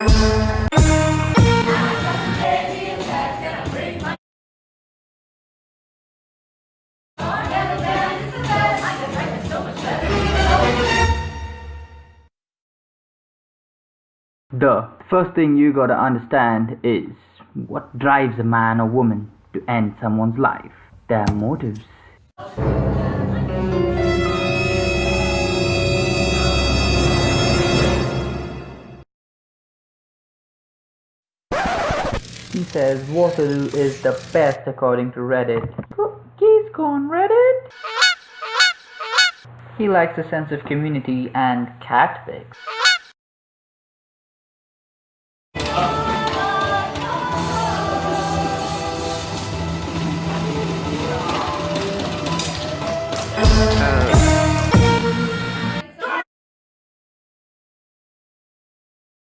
The first thing you gotta understand is what drives a man or woman to end someone's life. Their motives. He says Waterloo is the best according to Reddit. Geese on Reddit? He likes a sense of community and cat pics.